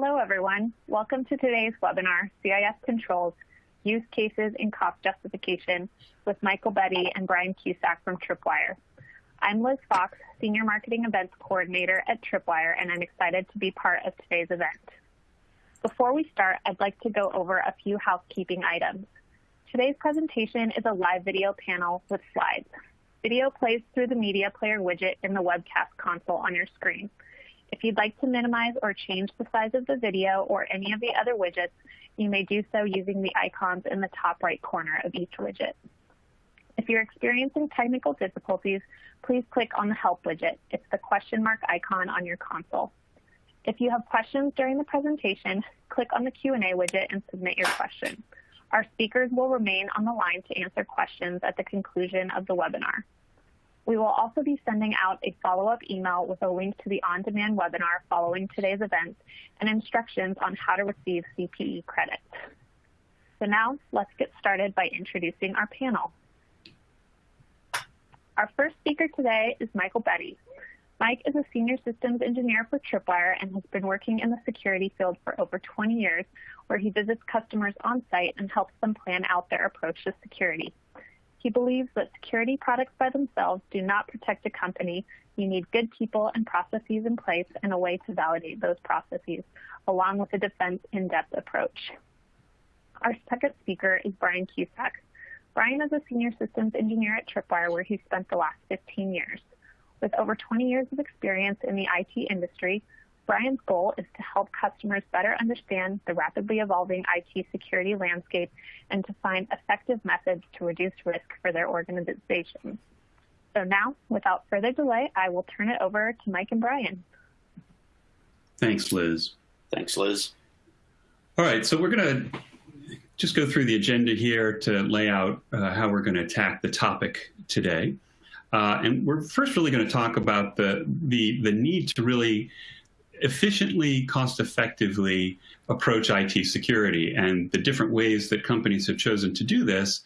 Hello, everyone. Welcome to today's webinar, CIS Controls, Use Cases in Cost Justification with Michael Betty and Brian Cusack from Tripwire. I'm Liz Fox, Senior Marketing Events Coordinator at Tripwire, and I'm excited to be part of today's event. Before we start, I'd like to go over a few housekeeping items. Today's presentation is a live video panel with slides. Video plays through the media player widget in the webcast console on your screen. If you'd like to minimize or change the size of the video or any of the other widgets, you may do so using the icons in the top right corner of each widget. If you're experiencing technical difficulties, please click on the Help widget. It's the question mark icon on your console. If you have questions during the presentation, click on the Q&A widget and submit your question. Our speakers will remain on the line to answer questions at the conclusion of the webinar. We will also be sending out a follow-up email with a link to the on-demand webinar following today's event and instructions on how to receive CPE credits. So now let's get started by introducing our panel. Our first speaker today is Michael Betty. Mike is a senior systems engineer for Tripwire and has been working in the security field for over 20 years, where he visits customers on site and helps them plan out their approach to security. He believes that security products by themselves do not protect a company. You need good people and processes in place and a way to validate those processes, along with a defense in-depth approach. Our second speaker is Brian Cusack. Brian is a senior systems engineer at Tripwire, where he spent the last 15 years. With over 20 years of experience in the IT industry, Brian's goal is to help customers better understand the rapidly evolving IT security landscape and to find effective methods to reduce risk for their organizations. So now, without further delay, I will turn it over to Mike and Brian. Thanks, Liz. Thanks, Liz. All right, so we're going to just go through the agenda here to lay out uh, how we're going to attack the topic today. Uh, and we're first really going to talk about the, the, the need to really efficiently, cost effectively approach IT security and the different ways that companies have chosen to do this.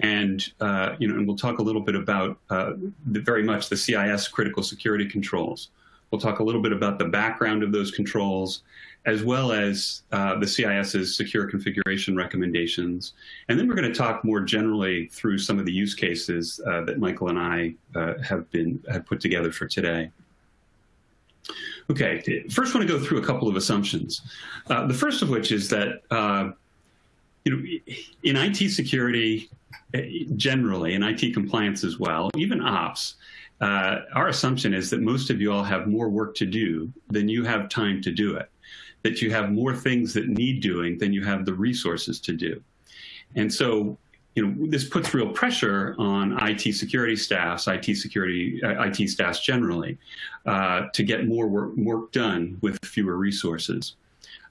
And, uh, you know, and we'll talk a little bit about uh, the, very much the CIS critical security controls. We'll talk a little bit about the background of those controls, as well as uh, the CIS's secure configuration recommendations. And then we're going to talk more generally through some of the use cases uh, that Michael and I uh, have been have put together for today. Okay, first I want to go through a couple of assumptions. Uh, the first of which is that uh, you know, in IT security, generally, in IT compliance as well, even ops, uh, our assumption is that most of you all have more work to do than you have time to do it, that you have more things that need doing than you have the resources to do. And so you know, this puts real pressure on IT security staffs, IT security, uh, IT staffs generally, uh, to get more work, work done with fewer resources.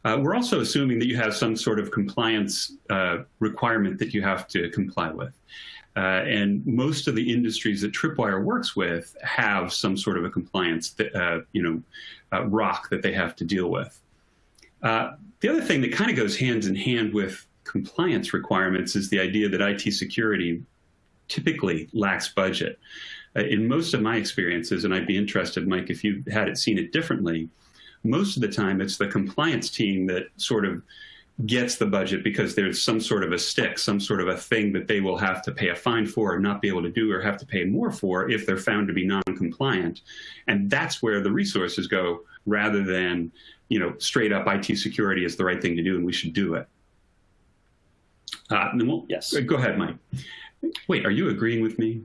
Uh, we're also assuming that you have some sort of compliance uh, requirement that you have to comply with. Uh, and most of the industries that Tripwire works with have some sort of a compliance, that, uh, you know, rock that they have to deal with. the other thing that kind of goes hands in hand with compliance requirements is the idea that IT security typically lacks budget. Uh, in most of my experiences, and I'd be interested, Mike, if you had it seen it differently, most of the time it's the compliance team that sort of gets the budget because there's some sort of a stick, some sort of a thing that they will have to pay a fine for or not be able to do or have to pay more for if they're found to be non-compliant. And that's where the resources go rather than, you know, straight up IT security is the right thing to do and we should do it. Uh, we'll, yes. Go ahead, Mike. Wait, are you agreeing with me?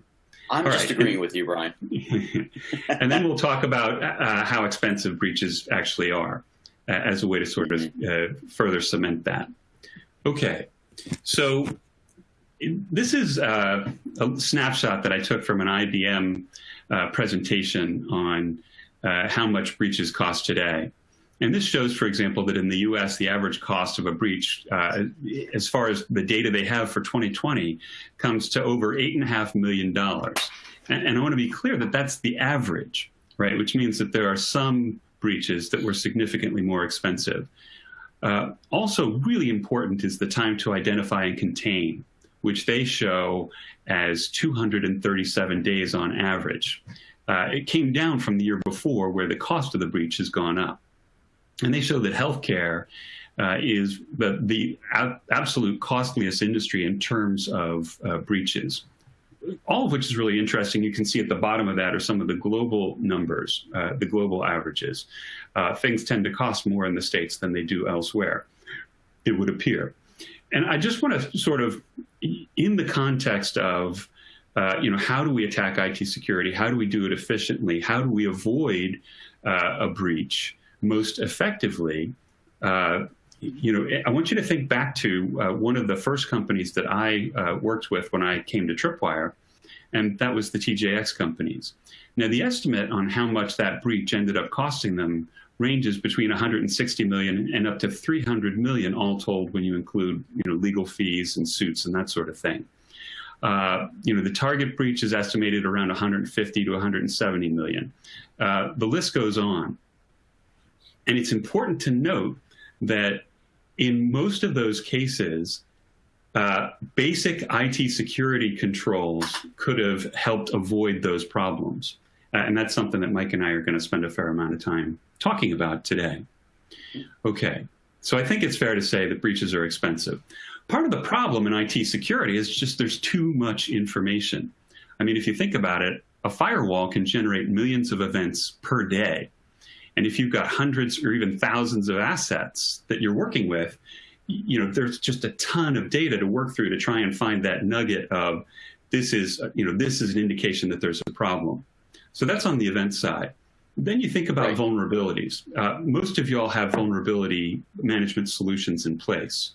I'm All just right. agreeing with you, Brian. and then we'll talk about uh, how expensive breaches actually are uh, as a way to sort of uh, further cement that. Okay, so this is uh, a snapshot that I took from an IBM uh, presentation on uh, how much breaches cost today. And this shows, for example, that in the US, the average cost of a breach, uh, as far as the data they have for 2020, comes to over $8.5 million. And, and I want to be clear that that's the average, right? Which means that there are some breaches that were significantly more expensive. Uh, also really important is the time to identify and contain, which they show as 237 days on average. Uh, it came down from the year before where the cost of the breach has gone up. And they show that healthcare uh, is the, the absolute costliest industry in terms of uh, breaches. All of which is really interesting. You can see at the bottom of that are some of the global numbers, uh, the global averages. Uh, things tend to cost more in the States than they do elsewhere, it would appear. And I just want to sort of, in the context of, uh, you know, how do we attack IT security? How do we do it efficiently? How do we avoid uh, a breach most effectively? you know, I want you to think back to uh, one of the first companies that I uh, worked with when I came to Tripwire, and that was the TJX companies. Now, the estimate on how much that breach ended up costing them ranges between 160 million and up to 300 million, all told, when you include, you know, legal fees and suits and that sort of thing. Uh, you know, the target breach is estimated around 150 to 170 million. Uh, the list goes on. And it's important to note that in most of those cases, uh, basic IT security controls could have helped avoid those problems. Uh, and that's something that Mike and I are going to spend a fair amount of time talking about today. Okay, so I think it's fair to say that breaches are expensive. Part of the problem in IT security is just there's too much information. I mean, if you think about it, a firewall can generate millions of events per day. And if you've got hundreds or even thousands of assets that you're working with, you know, there's just a ton of data to work through to try and find that nugget of this is, you know, this is an indication that there's a problem. So that's on the event side. Then you think about right. vulnerabilities. Uh, most of y'all have vulnerability management solutions in place.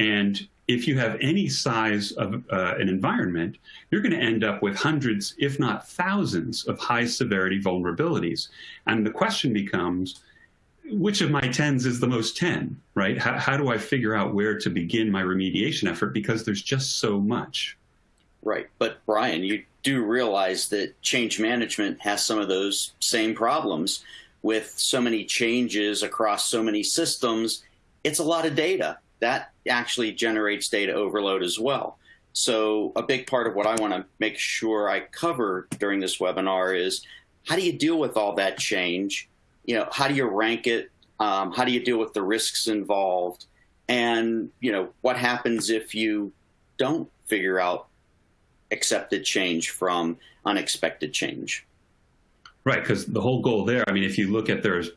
And if you have any size of uh, an environment, you're going to end up with hundreds, if not thousands, of high severity vulnerabilities. And the question becomes, which of my tens is the most 10, right? How, how do I figure out where to begin my remediation effort? Because there's just so much. Right. But Brian, you do realize that change management has some of those same problems with so many changes across so many systems. It's a lot of data that actually generates data overload as well. So a big part of what I want to make sure I cover during this webinar is how do you deal with all that change? You know, how do you rank it? Um, how do you deal with the risks involved? And, you know, what happens if you don't figure out accepted change from unexpected change? Right, because the whole goal there, I mean, if you look at there's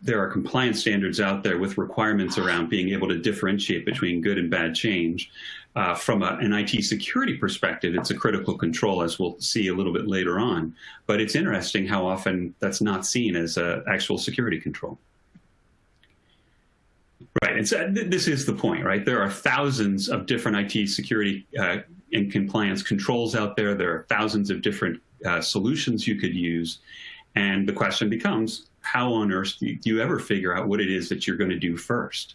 there are compliance standards out there with requirements around being able to differentiate between good and bad change. Uh, from a, an IT security perspective, it's a critical control, as we'll see a little bit later on. But it's interesting how often that's not seen as an actual security control. Right, and so th this is the point, right? There are thousands of different IT security uh, and compliance controls out there. There are thousands of different uh, solutions you could use. And the question becomes, how on earth do you ever figure out what it is that you're going to do first?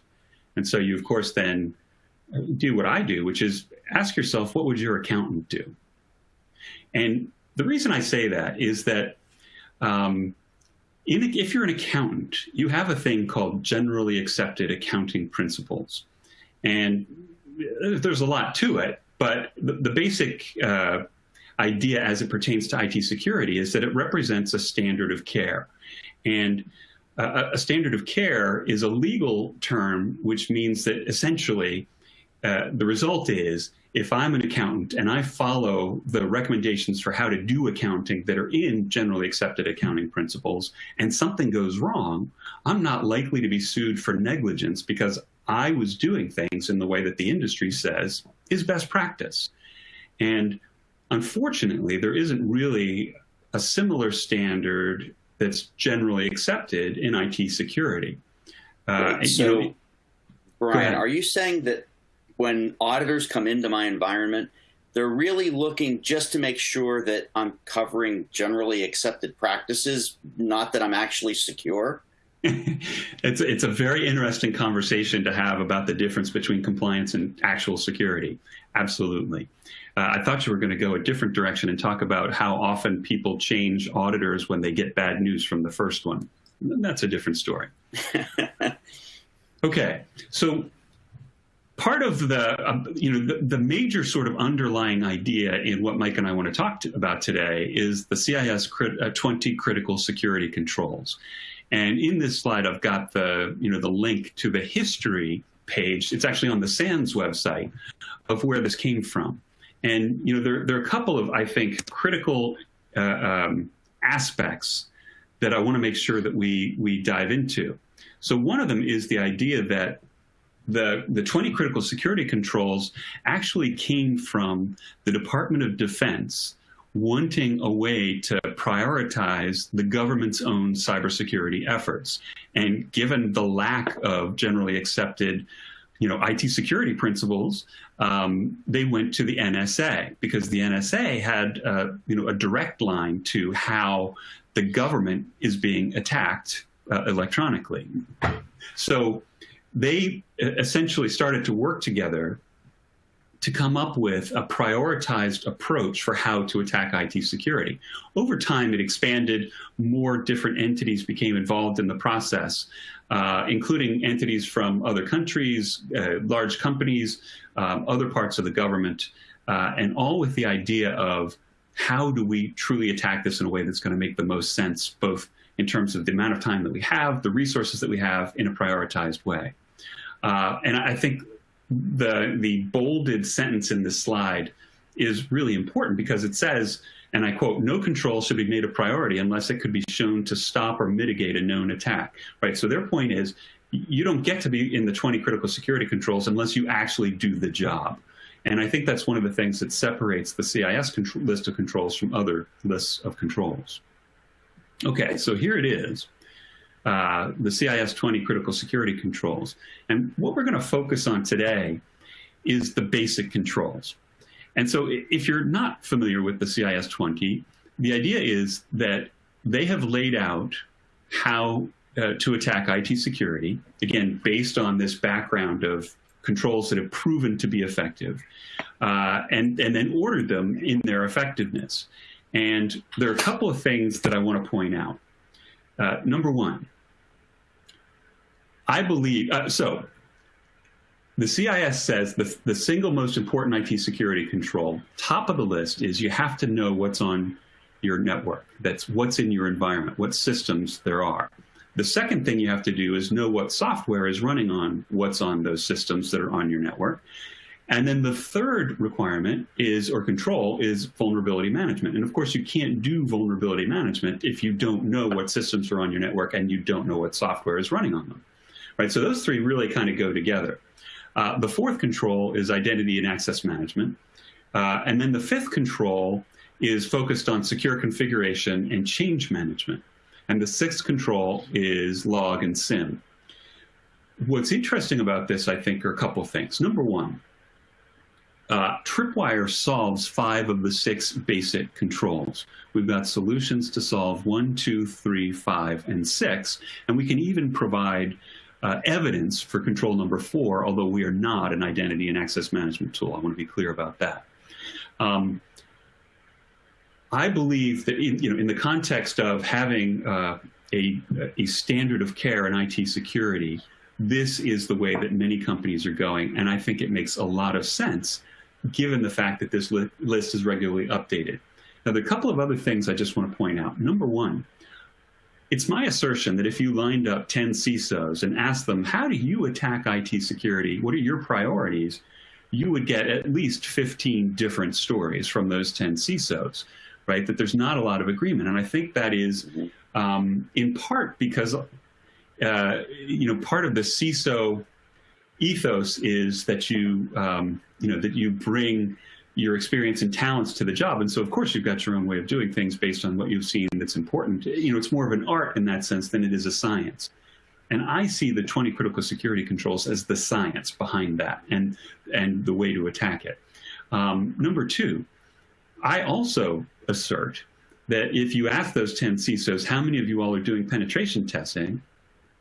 And so you, of course, then do what I do, which is ask yourself, what would your accountant do? And the reason I say that is that um, in, if you're an accountant, you have a thing called generally accepted accounting principles. And there's a lot to it, but the, the basic uh, idea as it pertains to IT security is that it represents a standard of care. And uh, a standard of care is a legal term, which means that essentially uh, the result is if I'm an accountant and I follow the recommendations for how to do accounting that are in generally accepted accounting principles and something goes wrong, I'm not likely to be sued for negligence because I was doing things in the way that the industry says is best practice. And unfortunately, there isn't really a similar standard that's generally accepted in IT security. Uh, so, you know, Brian, are you saying that when auditors come into my environment, they're really looking just to make sure that I'm covering generally accepted practices, not that I'm actually secure? it's it's a very interesting conversation to have about the difference between compliance and actual security. Absolutely. Uh, I thought you were going to go a different direction and talk about how often people change auditors when they get bad news from the first one. That's a different story. okay, so part of the, uh, you know, the, the, major sort of underlying idea in what Mike and I want to talk to, about today is the CIS crit, uh, 20 critical security controls. And in this slide, I've got the, you know, the link to the history page. It's actually on the SANS website of where this came from. And, you know, there, there are a couple of, I think, critical uh, um, aspects that I want to make sure that we, we dive into. So one of them is the idea that the, the 20 critical security controls actually came from the Department of Defense wanting a way to prioritize the government's own cybersecurity efforts. And given the lack of generally accepted you know, IT security principles, um, they went to the NSA because the NSA had, uh, you know, a direct line to how the government is being attacked uh, electronically. So they essentially started to work together to come up with a prioritized approach for how to attack IT security. Over time, it expanded. More different entities became involved in the process, uh, including entities from other countries, uh, large companies, um, other parts of the government, uh, and all with the idea of how do we truly attack this in a way that's going to make the most sense, both in terms of the amount of time that we have, the resources that we have in a prioritized way. Uh, and I think the, the bolded sentence in this slide is really important because it says, and I quote, no control should be made a priority unless it could be shown to stop or mitigate a known attack, right? So their point is, you don't get to be in the 20 critical security controls unless you actually do the job. And I think that's one of the things that separates the CIS list of controls from other lists of controls. Okay, so here it is uh, the CIS 20 critical security controls. And what we're going to focus on today is the basic controls. And so if you're not familiar with the CIS 20, the idea is that they have laid out how uh, to attack IT security, again, based on this background of controls that have proven to be effective, uh, and, and then ordered them in their effectiveness. And there are a couple of things that I want to point out. Uh, number one, I believe, uh, so the CIS says the, the single most important IT security control, top of the list is you have to know what's on your network. That's what's in your environment, what systems there are. The second thing you have to do is know what software is running on what's on those systems that are on your network. And then the third requirement is, or control, is vulnerability management. And of course, you can't do vulnerability management if you don't know what systems are on your network and you don't know what software is running on them right? So those three really kind of go together. Uh, the fourth control is identity and access management. Uh, and then the fifth control is focused on secure configuration and change management. And the sixth control is log and SIEM. What's interesting about this, I think, are a couple things. Number one, uh, Tripwire solves five of the six basic controls. We've got solutions to solve one, two, three, five, and six, and we can even provide uh, evidence for control number four, although we are not an identity and access management tool. I want to be clear about that. Um, I believe that in, you know, in the context of having uh, a, a standard of care in IT security, this is the way that many companies are going, and I think it makes a lot of sense given the fact that this li list is regularly updated. Now, there are a couple of other things I just want to point out. Number one, it's my assertion that if you lined up 10 CISOs and asked them, how do you attack IT security? What are your priorities? You would get at least 15 different stories from those 10 CISOs, right? That there's not a lot of agreement. And I think that is um, in part because, uh, you know, part of the CISO ethos is that you, um, you know, that you bring your experience and talents to the job. And so, of course, you've got your own way of doing things based on what you've seen that's important. You know, it's more of an art in that sense than it is a science. And I see the 20 critical security controls as the science behind that and, and the way to attack it. Um, number two, I also assert that if you ask those 10 CISOs, how many of you all are doing penetration testing,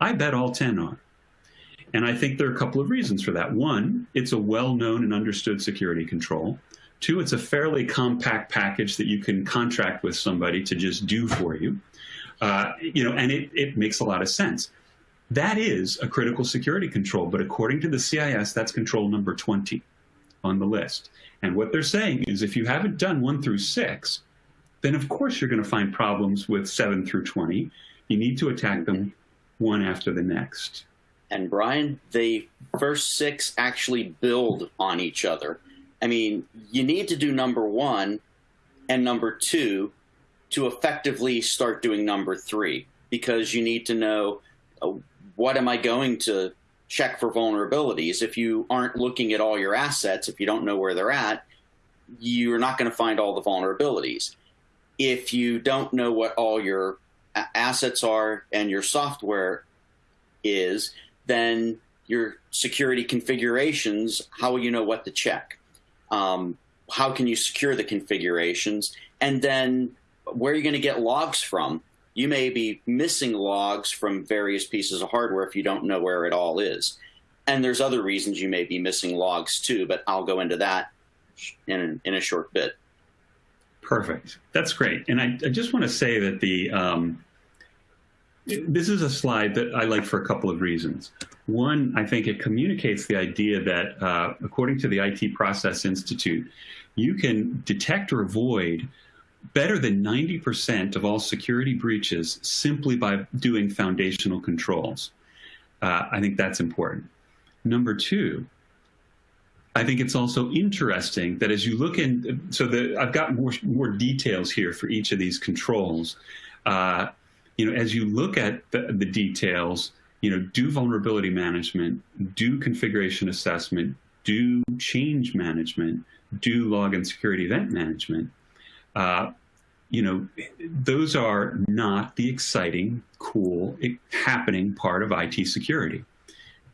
I bet all 10 are. And I think there are a couple of reasons for that. One, it's a well-known and understood security control. Two, it's a fairly compact package that you can contract with somebody to just do for you. Uh, you know, and it, it makes a lot of sense. That is a critical security control, but according to the CIS, that's control number 20 on the list. And what they're saying is if you haven't done one through six, then of course you're going to find problems with seven through 20. You need to attack them one after the next. And Brian, the first six actually build on each other. I mean, you need to do number one and number two to effectively start doing number three because you need to know uh, what am I going to check for vulnerabilities. If you aren't looking at all your assets, if you don't know where they're at, you're not going to find all the vulnerabilities. If you don't know what all your assets are and your software is, then your security configurations, how will you know what to check? Um, how can you secure the configurations? And then where are you going to get logs from? you may be missing logs from various pieces of hardware if you don't know where it all is. And there's other reasons you may be missing logs too, but I'll go into that in, in a short bit. Perfect. That's great. And I, I just want to say that the um, this is a slide that I like for a couple of reasons. One, I think it communicates the idea that, uh, according to the IT Process Institute, you can detect or avoid better than 90% of all security breaches simply by doing foundational controls. Uh, I think that's important. Number two, I think it's also interesting that as you look in, so the, I've got more, more details here for each of these controls. Uh, you know, as you look at the, the details, you know, do vulnerability management, do configuration assessment, do change management, do log and security event management, uh, you know, those are not the exciting, cool, happening part of IT security.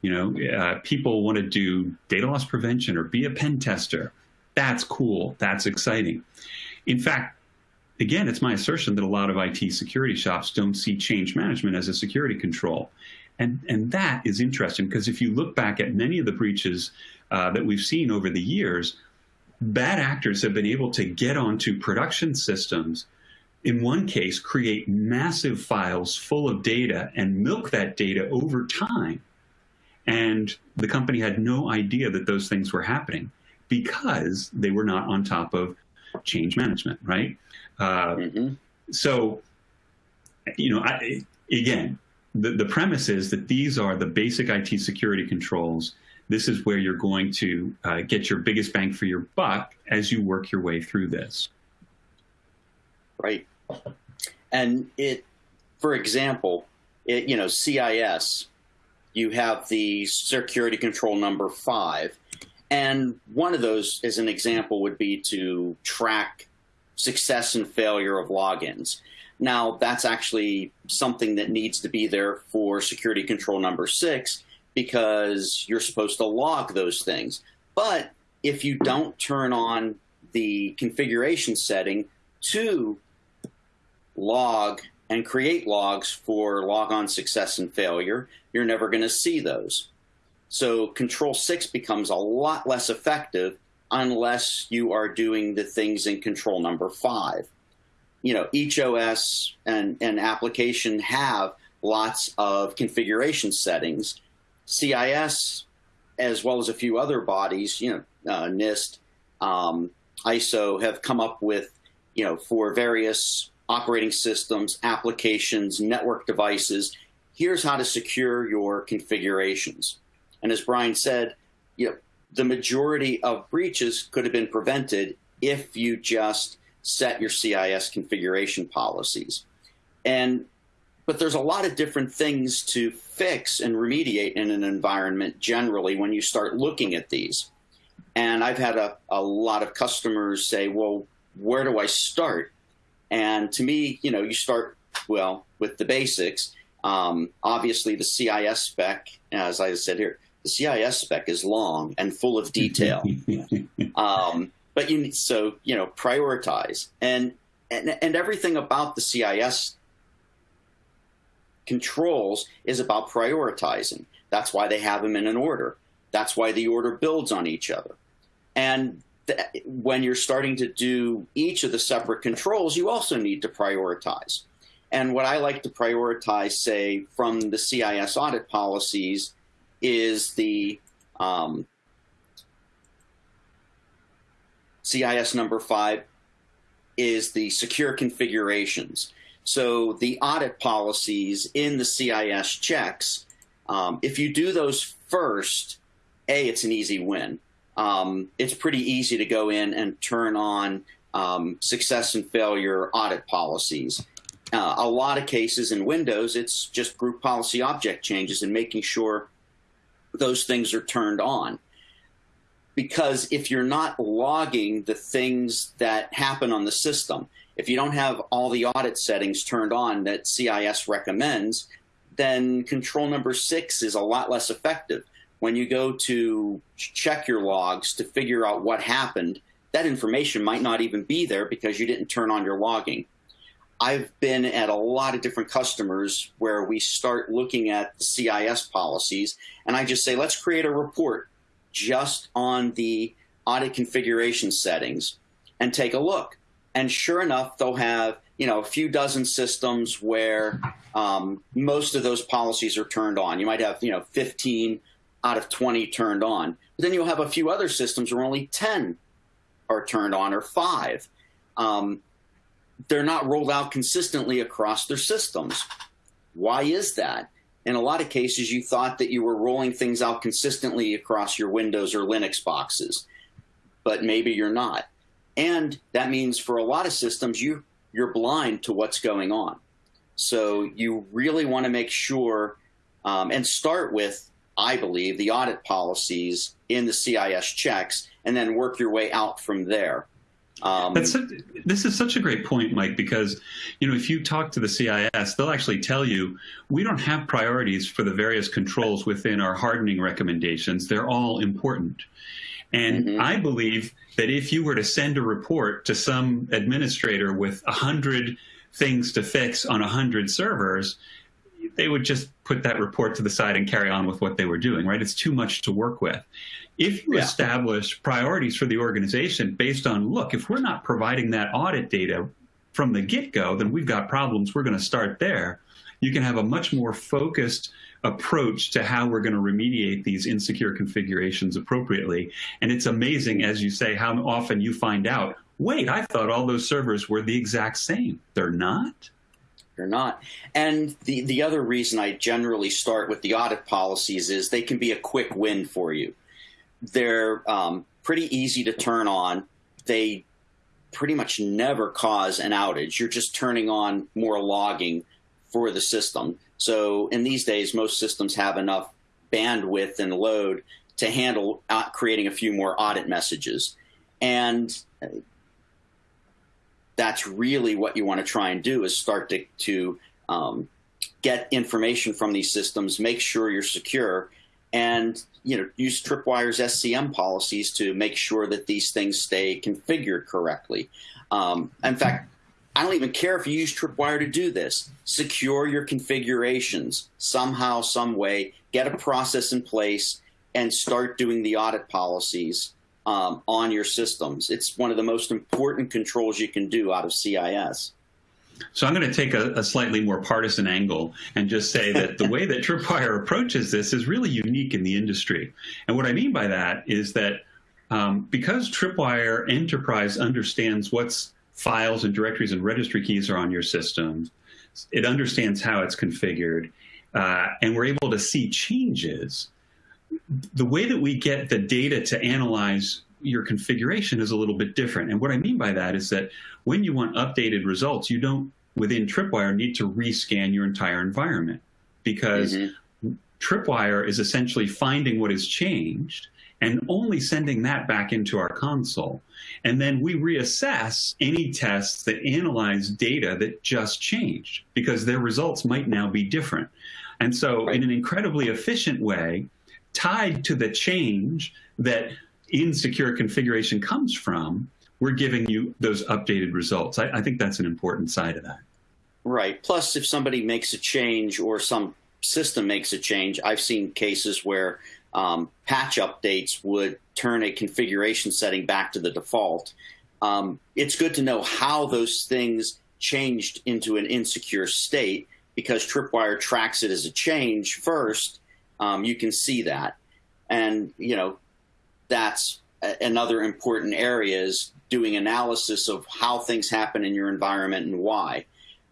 You know, uh, people want to do data loss prevention or be a pen tester. That's cool. That's exciting. In fact, again, it's my assertion that a lot of IT security shops don't see change management as a security control. And, and that is interesting because if you look back at many of the breaches uh, that we've seen over the years, bad actors have been able to get onto production systems in one case, create massive files full of data and milk that data over time. And the company had no idea that those things were happening because they were not on top of change management, right? Uh, mm -hmm. So, you know, I, again, the, the premise is that these are the basic IT security controls this is where you're going to uh, get your biggest bang for your buck as you work your way through this. Right. And it, for example, it, you know, CIS, you have the security control number five. And one of those, as an example, would be to track success and failure of logins. Now, that's actually something that needs to be there for security control number six because you're supposed to log those things. But if you don't turn on the configuration setting to log and create logs for logon success and failure, you're never going to see those. So control 6 becomes a lot less effective unless you are doing the things in control number 5. You know, each OS and, and application have lots of configuration settings CIS, as well as a few other bodies, you know, uh, NIST, um, ISO, have come up with, you know, for various operating systems, applications, network devices, here's how to secure your configurations. And as Brian said, you know, the majority of breaches could have been prevented if you just set your CIS configuration policies. And but there's a lot of different things to fix and remediate in an environment generally when you start looking at these. And I've had a, a lot of customers say, well, where do I start? And to me, you know, you start, well, with the basics. Um, obviously, the CIS spec, as I said here, the CIS spec is long and full of detail. um, but you need, so, you know, prioritize. And, and, and everything about the CIS controls is about prioritizing. That's why they have them in an order. That's why the order builds on each other. And when you're starting to do each of the separate controls, you also need to prioritize. And what I like to prioritize, say, from the CIS audit policies is the um, CIS number five is the secure configurations. So the audit policies in the CIS checks, um, if you do those first, A, it's an easy win. Um, it's pretty easy to go in and turn on um, success and failure audit policies. Uh, a lot of cases in Windows, it's just group policy object changes and making sure those things are turned on. Because if you're not logging the things that happen on the system, if you don't have all the audit settings turned on that CIS recommends, then control number six is a lot less effective. When you go to check your logs to figure out what happened, that information might not even be there because you didn't turn on your logging. I've been at a lot of different customers where we start looking at the CIS policies, and I just say, let's create a report just on the audit configuration settings and take a look. And sure enough, they'll have you know a few dozen systems where um, most of those policies are turned on. You might have you know 15 out of 20 turned on. But then you'll have a few other systems where only 10 are turned on or five. Um, they're not rolled out consistently across their systems. Why is that? In a lot of cases, you thought that you were rolling things out consistently across your Windows or Linux boxes, but maybe you're not. And that means for a lot of systems, you, you're blind to what's going on. So you really want to make sure um, and start with, I believe, the audit policies in the CIS checks and then work your way out from there. Um, That's this is such a great point, Mike, because you know if you talk to the CIS, they'll actually tell you we don't have priorities for the various controls within our hardening recommendations. They're all important. And mm -hmm. I believe that if you were to send a report to some administrator with a hundred things to fix on a hundred servers, they would just put that report to the side and carry on with what they were doing, right? It's too much to work with. If you yeah. establish priorities for the organization based on, look, if we're not providing that audit data from the get-go, then we've got problems. We're going to start there. You can have a much more focused approach to how we're going to remediate these insecure configurations appropriately. And it's amazing, as you say, how often you find out, wait, I thought all those servers were the exact same. They're not? They're not. And the, the other reason I generally start with the audit policies is they can be a quick win for you. They're um, pretty easy to turn on. They pretty much never cause an outage. You're just turning on more logging for the system. So in these days, most systems have enough bandwidth and load to handle creating a few more audit messages. And that's really what you want to try and do is start to, to um, get information from these systems, make sure you're secure, and you know use Tripwire's SCM policies to make sure that these things stay configured correctly. Um, in fact, I don't even care if you use Tripwire to do this. Secure your configurations somehow, some way, get a process in place, and start doing the audit policies um, on your systems. It's one of the most important controls you can do out of CIS. So I'm going to take a, a, slightly more partisan angle and just say that the way that Tripwire approaches this is really unique in the industry. And what I mean by that is that um, because Tripwire Enterprise understands what's files and directories and registry keys are on your system. It understands how it's configured, uh, and we're able to see changes. The way that we get the data to analyze your configuration is a little bit different. And what I mean by that is that when you want updated results, you don't, within Tripwire, need to rescan your entire environment because mm -hmm. Tripwire is essentially finding what has changed and only sending that back into our console. And then we reassess any tests that analyze data that just changed because their results might now be different. And so in an incredibly efficient way, tied to the change that insecure configuration comes from, we're giving you those updated results. I, I think that's an important side of that. Right. Plus, if somebody makes a change or some system makes a change, I've seen cases where um, patch updates would turn a configuration setting back to the default. Um, it's good to know how those things changed into an insecure state because Tripwire tracks it as a change first. Um, you can see that. And, you know, that's another important area is doing analysis of how things happen in your environment and why.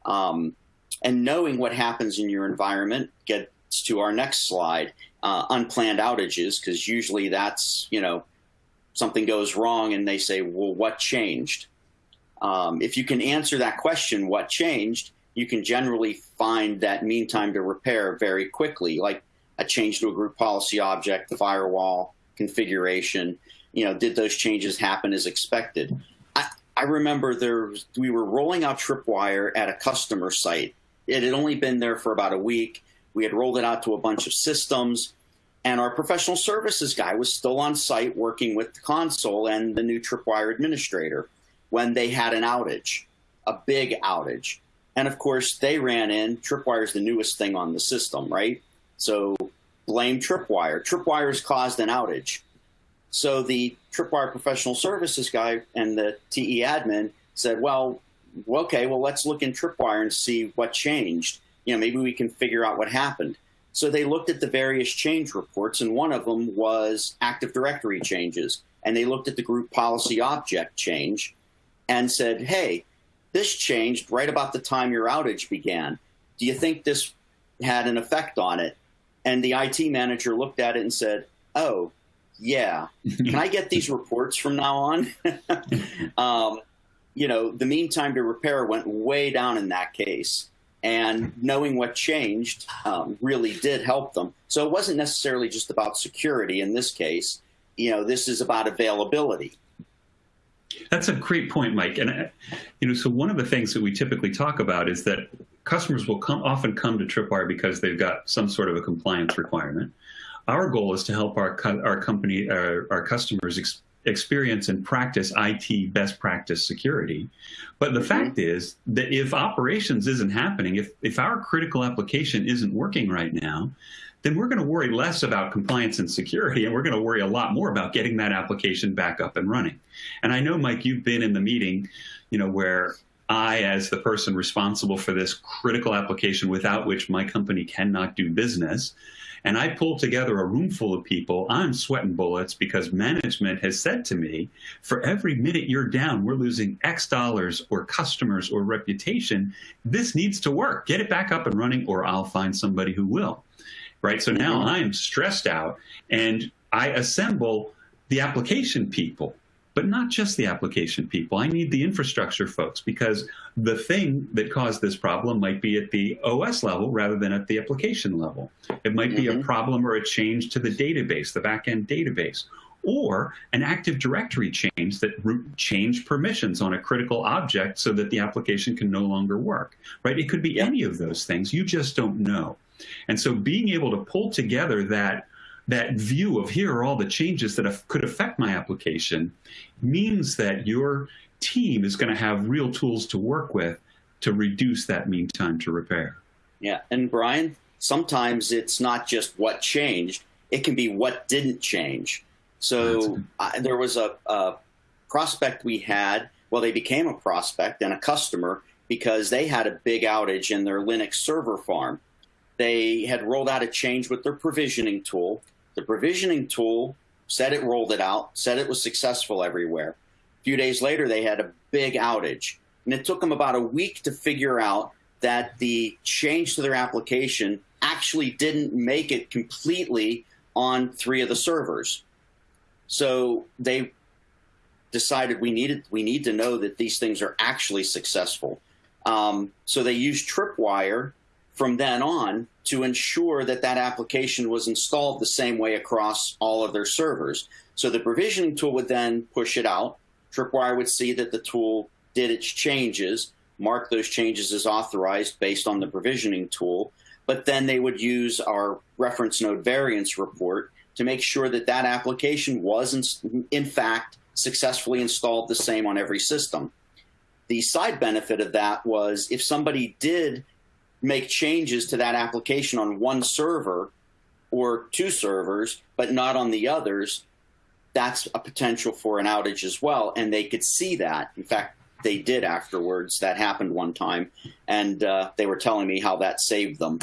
Um, and knowing what happens in your environment gets to our next slide, uh, unplanned outages, because usually that's, you know, something goes wrong and they say, well, what changed? Um, if you can answer that question, what changed, you can generally find that mean time to repair very quickly, like a change to a group policy object, the firewall, configuration. You know, did those changes happen as expected? I, I remember there we were rolling out Tripwire at a customer site. It had only been there for about a week. We had rolled it out to a bunch of systems, and our professional services guy was still on site working with the console and the new Tripwire administrator when they had an outage, a big outage. And of course, they ran in. Tripwire is the newest thing on the system, right? So blame Tripwire. Tripwire's caused an outage. So the Tripwire professional services guy and the TE admin said, well, okay, well, let's look in Tripwire and see what changed. You know, maybe we can figure out what happened. So they looked at the various change reports, and one of them was Active Directory changes. And they looked at the group policy object change and said, hey, this changed right about the time your outage began. Do you think this had an effect on it? And the IT manager looked at it and said, oh, yeah. Can I get these reports from now on? um, you know, the mean time to repair went way down in that case. And knowing what changed um, really did help them. So it wasn't necessarily just about security in this case. You know, this is about availability. That's a great point, Mike. And uh, you know, so one of the things that we typically talk about is that customers will come often come to Tripwire because they've got some sort of a compliance requirement. Our goal is to help our our company, our, uh, our customers ex experience and practice IT best practice security. But the mm -hmm. fact is that if operations isn't happening, if if our critical application isn't working right now, then we're going to worry less about compliance and security, and we're going to worry a lot more about getting that application back up and running. And I know, Mike, you've been in the meeting, you know, where I, as the person responsible for this critical application without which my company cannot do business, and I pulled together a room full of people, I'm sweating bullets because management has said to me, for every minute you're down, we're losing X dollars or customers or reputation. This needs to work. Get it back up and running or I'll find somebody who will right? So now mm-hmm. I'm stressed out and I assemble the application people, but not just the application people. I need the infrastructure folks because the thing that caused this problem might be at the OS level rather than at the application level. It might mm -hmm. be a mm-hmm. problem or a change to the database, the backend database, or an Active Directory change that root change permissions on a critical object so that the application can no longer work, right? It could be any of those things. You just don't know. And so being able to pull together that that view of here are all the changes that could affect my application means that your team is going to have real tools to work with to reduce that mean time to repair. Yeah, and Brian, sometimes it's not just what changed, it can be what didn't change. So uh, there was a, a prospect we had, well, they became a prospect and a customer because they had a big outage in their Linux server farm they had rolled out a change with their provisioning tool. The provisioning tool said it rolled it out, said it was successful everywhere. A few days later, they had a big outage. And it took them about a week to figure out that the change to their application actually didn't make it completely on three of the servers. So they decided we needed we need to know that these things are actually successful. Um, so they used Tripwire from then on to ensure that that application was installed the same way across all of their servers. So the provisioning tool would then push it out. Tripwire would see that the tool did its changes, mark those changes as authorized based on the provisioning tool, but then they would use our reference node variance report to make sure that that application was in, in fact successfully installed the same on every system. The side benefit of that was if somebody did make changes to that application on one server or two servers, but not on the others, that's a potential for an outage as well. And they could see that. In fact, they did afterwards. That happened one time. And uh, they were telling me how that saved them.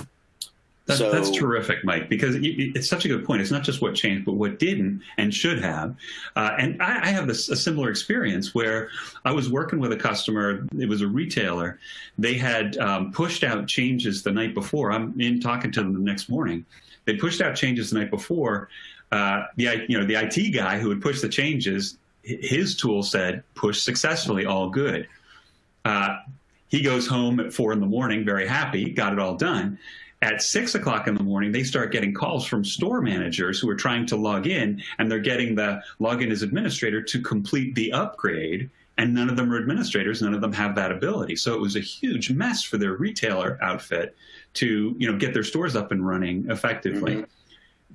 That, so, that's terrific, Mike, because it's such a good point. It's not just what changed, but what didn't and should have. Uh, and I, I have this, a similar experience where I was working with a customer. It was a retailer. They had um, pushed out changes the night before. I'm in talking to them the next morning. They pushed out changes the night before. Uh, the you know the IT guy who had pushed the changes, his tool said push successfully, all good. Uh, he goes home at four in the morning, very happy, got it all done at six o'clock in the morning, they start getting calls from store managers who are trying to log in, and they're getting the login as administrator to complete the upgrade. And none of them are administrators. None of them have that ability. So it was a huge mess for their retailer outfit to, you know, get their stores up and running effectively. Mm-hmm.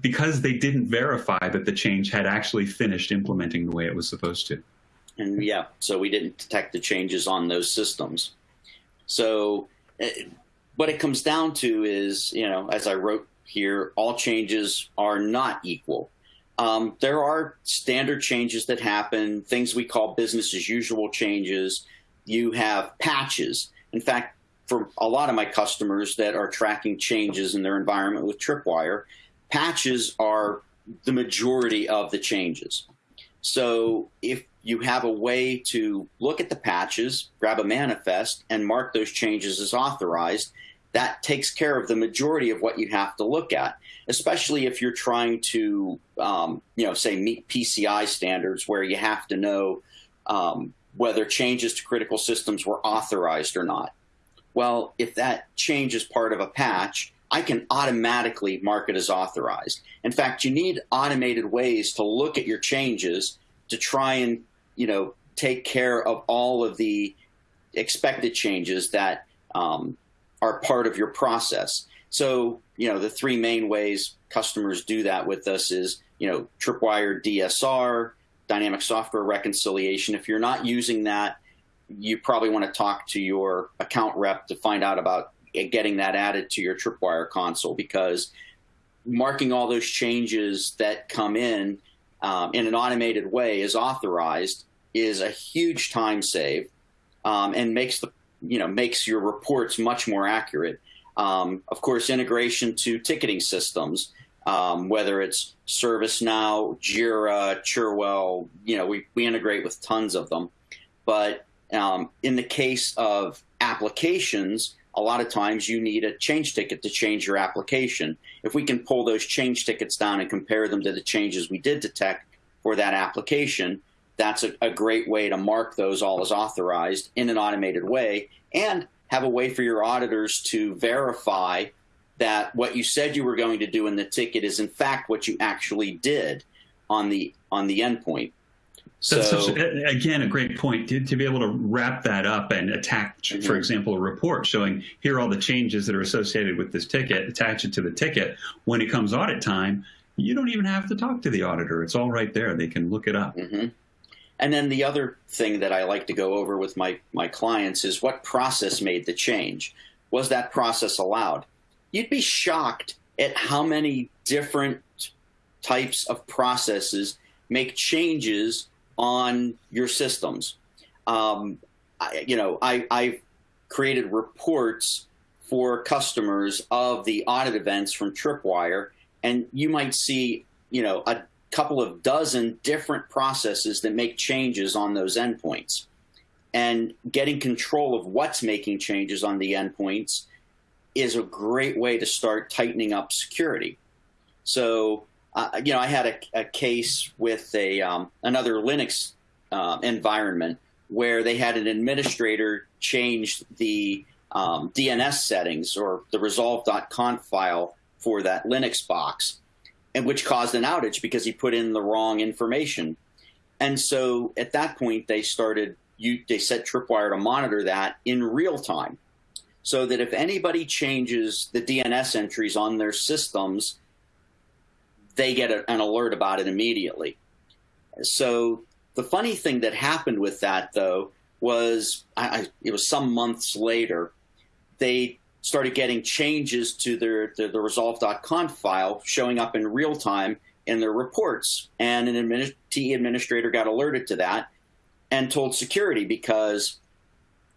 Because they didn't verify that the change had actually finished implementing the way it was supposed to. And yeah, so we didn't detect the changes on those systems. So eh, what it comes down to is, you know, as I wrote here, all changes are not equal. Um, there are standard changes that happen, things we call business as usual changes. You have patches. In fact, for a lot of my customers that are tracking changes in their environment with Tripwire, patches are the majority of the changes. So if you have a way to look at the patches, grab a manifest, and mark those changes as authorized, that takes care of the majority of what you have to look at, especially if you're trying to, um, you know, say meet PCI standards where you have to know um, whether changes to critical systems were authorized or not. Well, if that change is part of a patch, I can automatically mark it as authorized. In fact, you need automated ways to look at your changes to try and, you know, take care of all of the expected changes that um, are part of your process. So, you know, the three main ways customers do that with us is, you know, Tripwire DSR, dynamic software reconciliation. If you're not using that, you probably want to talk to your account rep to find out about getting that added to your Tripwire console because marking all those changes that come in um, in an automated way is authorized is a huge time save um, and makes the you know makes your reports much more accurate. Um, of course, integration to ticketing systems, um, whether it's ServiceNow, Jira, Cherwell, you know, we, we integrate with tons of them. But um, in the case of applications, a lot of times you need a change ticket to change your application. If we can pull those change tickets down and compare them to the changes we did detect for that application, that's a, a great way to mark those all as authorized in an automated way and have a way for your auditors to verify that what you said you were going to do in the ticket is in fact what you actually did on the on the endpoint. So such, again, a great point to, to, be able to wrap that up and attach, mm -hmm. for example, a report showing here are all the changes that are associated with this ticket, attach it to the ticket. When it comes audit time, you don't even have to talk to the auditor. It's all right there. They can look it up. Mm -hmm. And then the other thing that I like to go over with my, my clients is what process made the change? Was that process allowed? You'd be shocked at how many different types of processes make changes on your systems. Um, I, you know, I, I've created reports for customers of the audit events from Tripwire, and you might see, you know, a couple of dozen different processes that make changes on those endpoints. And getting control of what's making changes on the endpoints is a great way to start tightening up security. So, uh, you know, I had a, a case with a um, another Linux uh, environment where they had an administrator change the um, DNS settings or the resolv.conf file for that Linux box and which caused an outage because he put in the wrong information. And so at that point, they started, you, they set Tripwire to monitor that in real time so that if anybody changes the DNS entries on their systems, they get a, an alert about it immediately. So the funny thing that happened with that, though, was I, it was some months later, they started getting changes to their, their the resolv.conf file showing up in real time in their reports. And an admin, TE administrator got alerted to that and told security because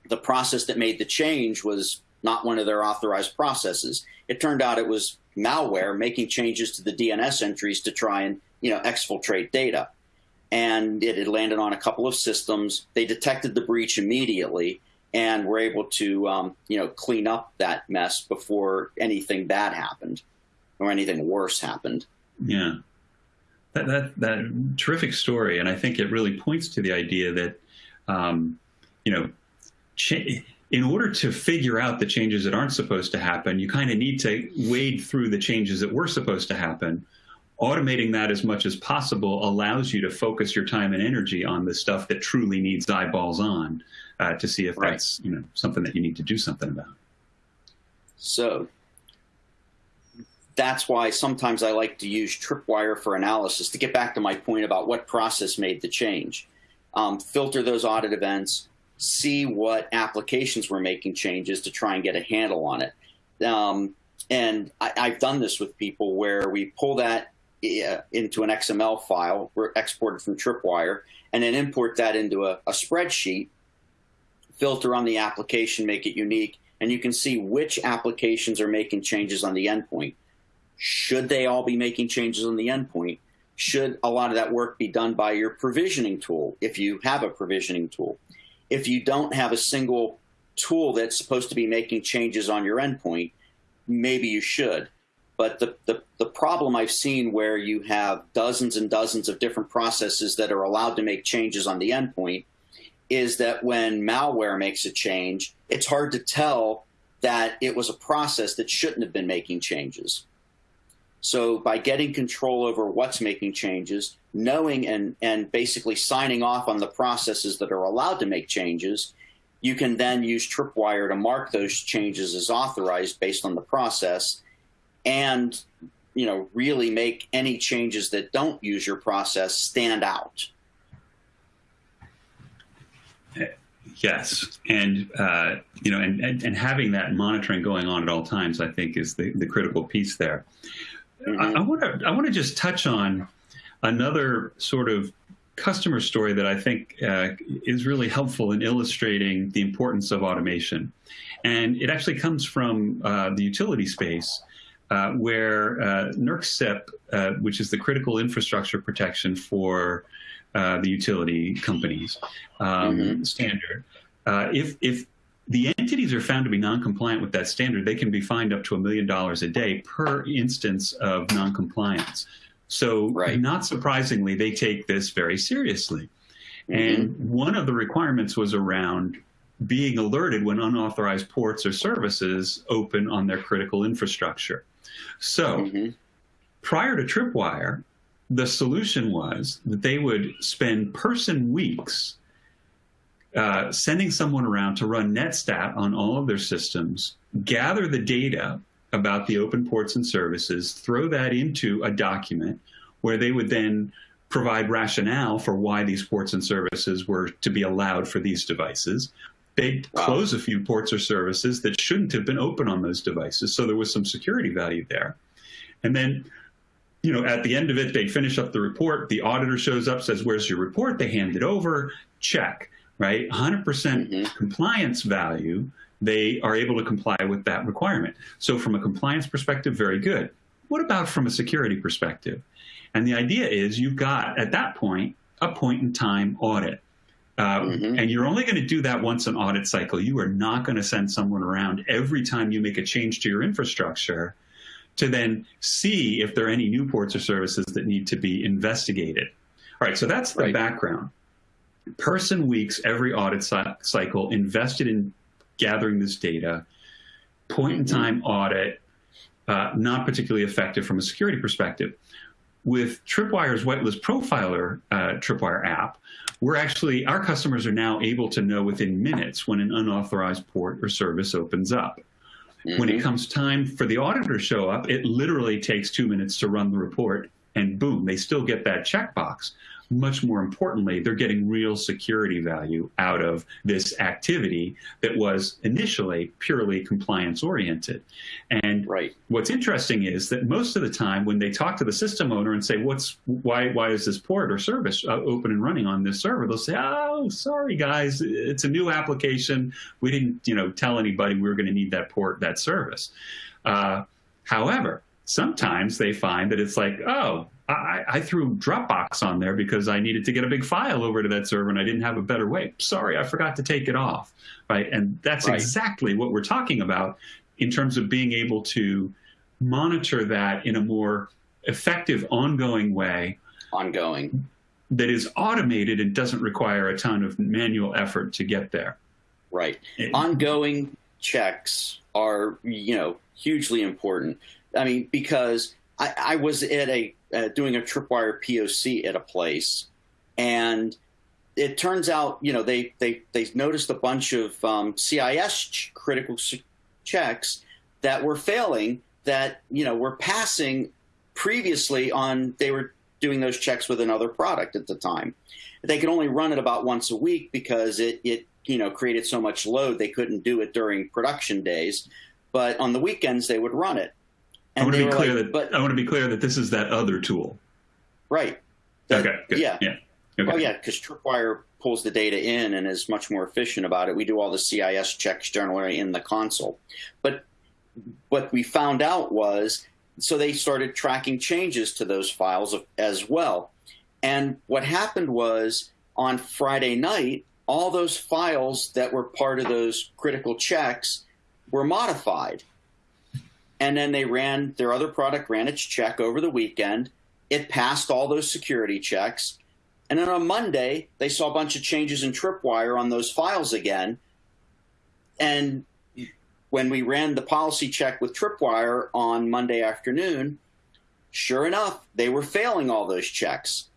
the process that made the change was not one of their authorized processes. It turned out it was malware making changes to the DNS entries to try and you know exfiltrate data. And it had landed on a couple of systems. They detected the breach immediately and we were able to um, you know clean up that mess before anything bad happened or anything worse happened. Yeah, that that that terrific story, and I think it really points to the idea that um, you know. in order to figure out the changes that aren't supposed to happen, you kind of need to wade through the changes that were supposed to happen. Automating that as much as possible allows you to focus your time and energy on the stuff that truly needs eyeballs on uh, to see if right. that's you know something that you need to do something about. So that's why sometimes I like to use Tripwire for analysis to get back to my point about what process made the change. Um, filter those audit events, see what applications were making changes to try and get a handle on it. Um, and I, have done this with people where we pull that uh, into an XML file, we're exported from Tripwire, and then import that into a, a spreadsheet filter on the application, make it unique, and you can see which applications are making changes on the endpoint. Should they all be making changes on the endpoint? Should a lot of that work be done by your provisioning tool, if you have a provisioning tool? If you don't have a single tool that's supposed to be making changes on your endpoint, maybe you should. But the, the, the, problem I've seen where you have dozens and dozens of different processes that are allowed to make changes on the endpoint is that when malware makes a change, it's hard to tell that it was a process that shouldn't have been making changes. So by getting control over what's making changes, knowing and, and basically signing off on the processes that are allowed to make changes, you can then use Tripwire to mark those changes as authorized based on the process and you know really make any changes that don't use your process stand out. Yes, and uh, you know, and, and, and having that monitoring going on at all times, I think, is the, the critical piece there. Mm-hmm. I want to I want to just touch on another sort of customer story that I think uh, is really helpful in illustrating the importance of automation, and it actually comes from uh, the utility space. Uh, where uh, NERC uh, which is the critical infrastructure protection for uh, the utility companies um, mm-hmm. standard. Uh, if if the entities are found to be non-compliant with that standard, they can be fined up to a million dollars a day per instance of non-compliance. So, right. not surprisingly, they take this very seriously. Mm-hmm. And one of the requirements was around being alerted when unauthorized ports or services open on their critical infrastructure. So, mm-hmm. prior to Tripwire, the solution was that they would spend person weeks uh, sending someone around to run netstat on all of their systems, gather the data about the open ports and services, throw that into a document where they would then provide rationale for why these ports and services were to be allowed for these devices. They'd wow. close a few ports or services that shouldn't have been open on those devices, so there was some security value there. And then you know, at the end of it, they finish up the report. The auditor shows up, says, "Where's your report?" They hand it over. Check. Right, 100% mm -hmm. compliance value. They are able to comply with that requirement. So, from a compliance perspective, very good. What about from a security perspective? And the idea is you've got at that point a point in time audit. Uh, mm -hmm. And you're only going to do that once an audit cycle. You are not going to send someone around every time you make a change to your infrastructure to then see if there are any new ports or services that need to be investigated. All right, so that's the right. background. Person weeks every audit cycle invested in gathering this data, point in time audit, uh, not particularly effective from a security perspective. With Tripwire's whitelist profiler uh, Tripwire app, we're actually, our customers are now able to know within minutes when an unauthorized port or service opens up. Mm-hmm. When it mm-hmm. comes time for the auditor to show up, it literally takes two minutes to run the report, and boom, they still get that checkbox much more importantly, they're getting real security value out of this activity that was initially purely compliance oriented. And right. what's interesting is that most of the time when they talk to the system owner and say, what's, why, why is this port or service uh, open and running on this server? They'll say, oh, sorry guys, it's a new application. We didn't, you know, tell anybody we were going to need that port, that service. Uh, however, sometimes they find that it's like, oh, I, I, threw Dropbox on there because I needed to get a big file over to that server and I didn't have a better way. Sorry, I forgot to take it off, right? And that's right. exactly what we're talking about in terms of being able to monitor that in a more effective, ongoing way. Ongoing. That is automated and doesn't require a ton of manual effort to get there. Right. It, ongoing checks are, you know, hugely important. I mean, because I, I was at a uh, doing a tripwire POC at a place, and it turns out, you know, they they they noticed a bunch of um, CIS critical checks that were failing that you know were passing previously on they were doing those checks with another product at the time. They could only run it about once a week because it it you know created so much load they couldn't do it during production days, but on the weekends they would run it. And I want to be clear like, that but, I want to be clear that this is that other tool. Right. That, okay. Good. Yeah. Yeah. Oh, okay. Oh yeah, because Tripwire pulls the data in and is much more efficient about it. We do all the CIS checks generally in the console, but what we found out was so they started tracking changes to those files as well. And what happened was on Friday night, all those files that were part of those critical checks were modified. And then they ran their other product ran its check over the weekend. It passed all those security checks. And then on Monday, they saw a bunch of changes in Tripwire on those files again. And when we ran the policy check with Tripwire on Monday afternoon, sure enough, they were failing all those checks.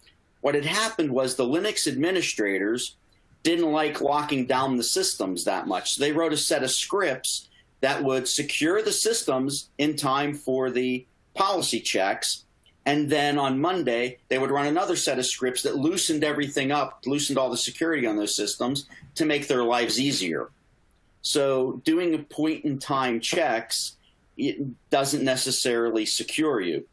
What had happened was the Linux administrators didn't like locking down the systems that much. So they wrote a set of scripts that would secure the systems in time for the policy checks. And then on Monday, they would run another set of scripts that loosened everything up, loosened all the security on those systems to make their lives easier. So doing a point in time checks it doesn't necessarily secure you.